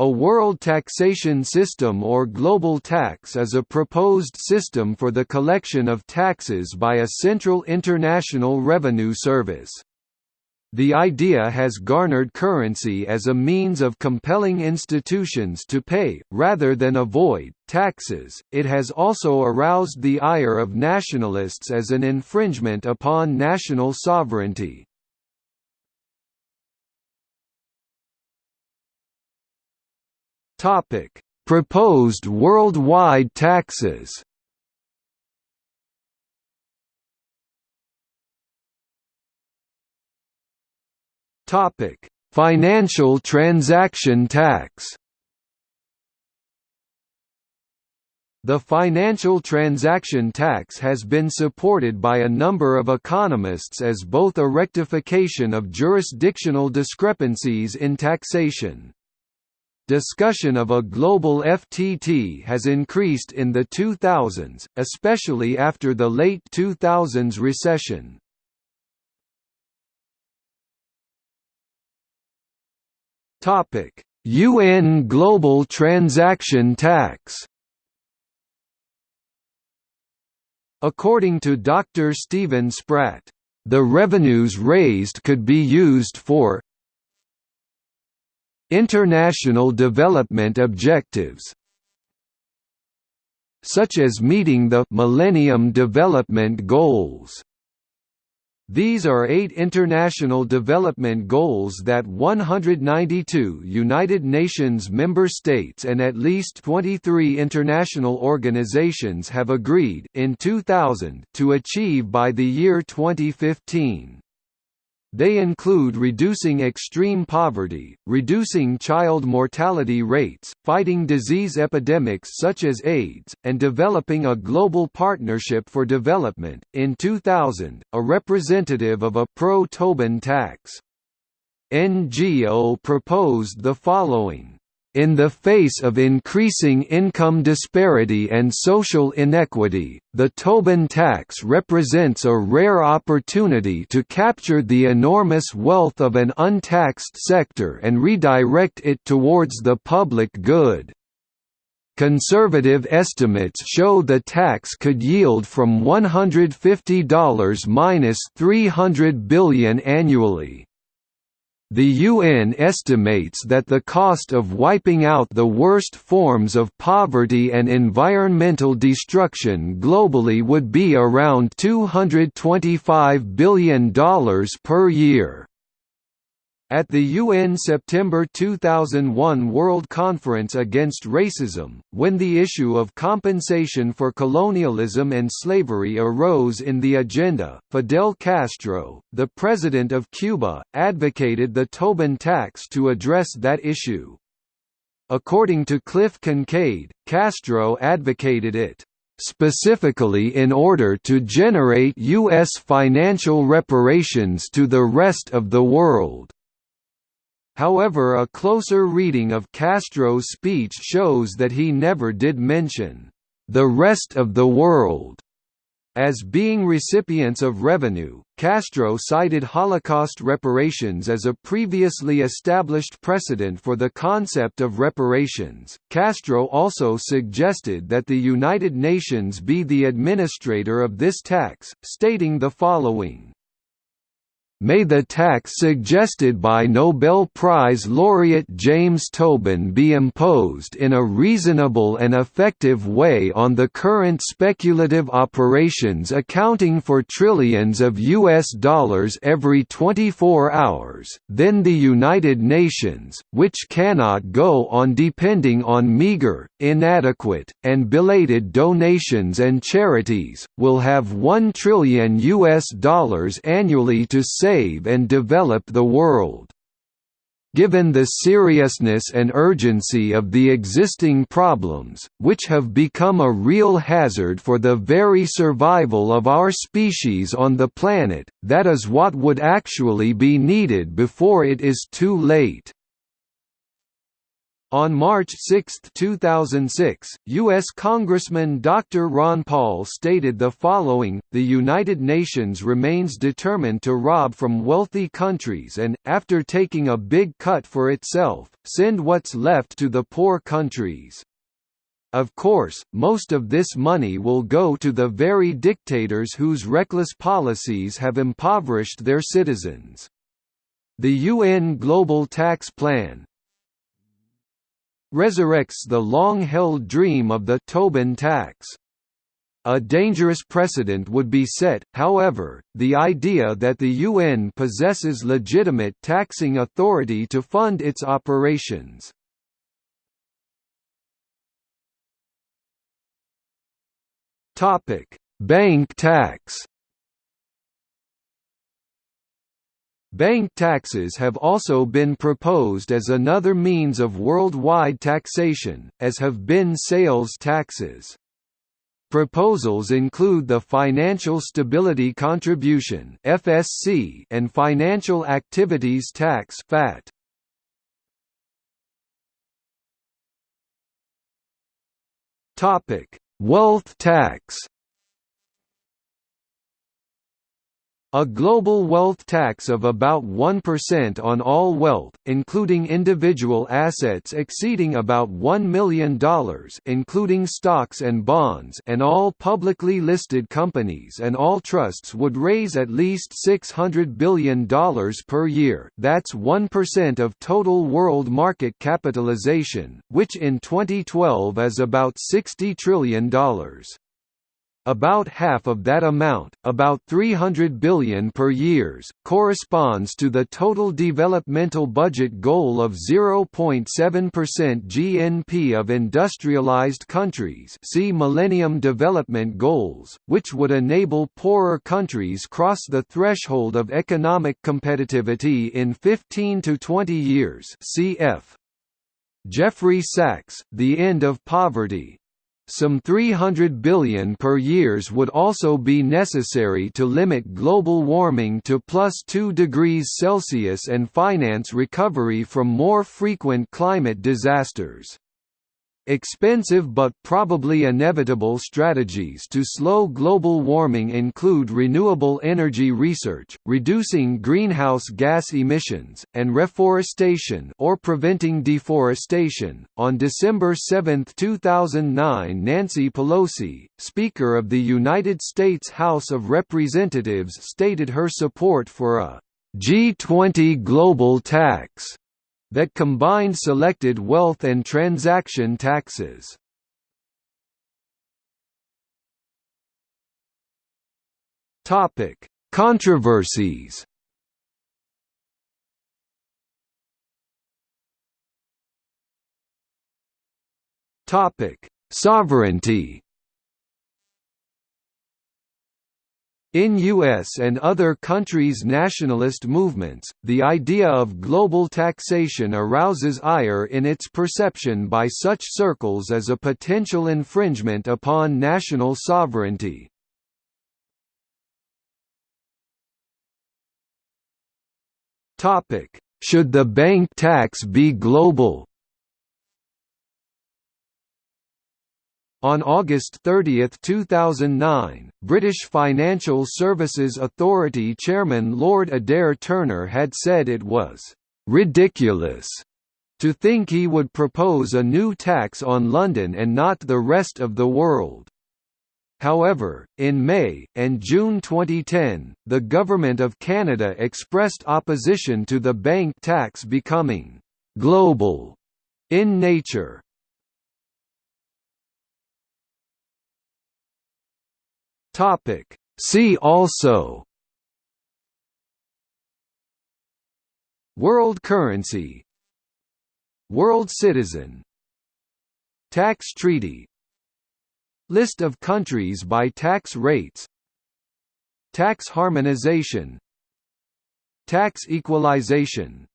A world taxation system or global tax is a proposed system for the collection of taxes by a central international revenue service. The idea has garnered currency as a means of compelling institutions to pay, rather than avoid, taxes. It has also aroused the ire of nationalists as an infringement upon national sovereignty. Topic: Proposed worldwide taxes. Topic: Financial transaction tax. The financial transaction tax has been supported by a number of economists as both a rectification of jurisdictional discrepancies in taxation. Discussion of a global FTT has increased in the 2000s, especially after the late 2000s recession. UN Global Transaction Tax. According to Dr. Stephen Spratt, the revenues raised could be used for International development objectives such as meeting the Millennium Development Goals. These are eight international development goals that 192 United Nations member states and at least 23 international organizations have agreed in 2000 to achieve by the year 2015. They include reducing extreme poverty, reducing child mortality rates, fighting disease epidemics such as AIDS, and developing a global partnership for development. In 2000, a representative of a pro Tobin tax NGO proposed the following in the face of increasing income disparity and social inequity, the Tobin tax represents a rare opportunity to capture the enormous wealth of an untaxed sector and redirect it towards the public good. Conservative estimates show the tax could yield from $150 minus 300 billion annually. The UN estimates that the cost of wiping out the worst forms of poverty and environmental destruction globally would be around $225 billion per year. At the UN September 2001 World Conference Against Racism, when the issue of compensation for colonialism and slavery arose in the agenda, Fidel Castro, the president of Cuba, advocated the Tobin tax to address that issue. According to Cliff Kincaid, Castro advocated it specifically in order to generate U.S. financial reparations to the rest of the world. However a closer reading of Castro's speech shows that he never did mention, "...the rest of the world." As being recipients of revenue, Castro cited Holocaust reparations as a previously established precedent for the concept of reparations. Castro also suggested that the United Nations be the administrator of this tax, stating the following May the tax suggested by Nobel Prize laureate James Tobin be imposed in a reasonable and effective way on the current speculative operations accounting for trillions of US dollars every 24 hours, then the United Nations, which cannot go on depending on meager, inadequate, and belated donations and charities, will have 1 trillion US dollars annually to save save and develop the world. Given the seriousness and urgency of the existing problems, which have become a real hazard for the very survival of our species on the planet, that is what would actually be needed before it is too late. On March 6, 2006, U.S. Congressman Dr. Ron Paul stated the following, The United Nations remains determined to rob from wealthy countries and, after taking a big cut for itself, send what's left to the poor countries. Of course, most of this money will go to the very dictators whose reckless policies have impoverished their citizens. The UN Global Tax Plan, resurrects the long-held dream of the Tobin tax. A dangerous precedent would be set, however, the idea that the UN possesses legitimate taxing authority to fund its operations. Bank tax Bank taxes have also been proposed as another means of worldwide taxation, as have been sales taxes. Proposals include the Financial Stability Contribution (FSC) and Financial Activities Tax (FAT). Topic: Wealth tax. A global wealth tax of about 1% on all wealth, including individual assets exceeding about $1 million including stocks and bonds and all publicly listed companies and all trusts would raise at least $600 billion per year that's 1% of total world market capitalization, which in 2012 is about $60 trillion. About half of that amount, about 300 billion per years, corresponds to the total developmental budget goal of 0.7% GNP of industrialized countries see Millennium Development Goals, which would enable poorer countries cross the threshold of economic competitivity in 15 to 20 years cf. Jeffrey Sachs, The End of Poverty, some 300 billion per years would also be necessary to limit global warming to plus 2 degrees Celsius and finance recovery from more frequent climate disasters. Expensive but probably inevitable strategies to slow global warming include renewable energy research, reducing greenhouse gas emissions, and reforestation or preventing deforestation. On December 7, 2009, Nancy Pelosi, Speaker of the United States House of Representatives, stated her support for a G20 global tax that combined selected wealth and transaction taxes. Topic: Controversies. Topic: Sovereignty. In U.S. and other countries' nationalist movements, the idea of global taxation arouses ire in its perception by such circles as a potential infringement upon national sovereignty. Should the bank tax be global? On August 30, 2009, British Financial Services Authority Chairman Lord Adair Turner had said it was «ridiculous» to think he would propose a new tax on London and not the rest of the world. However, in May, and June 2010, the Government of Canada expressed opposition to the bank tax becoming «global» in nature. Topic. See also. World currency. World citizen. Tax treaty. List of countries by tax rates. Tax harmonization. Tax equalization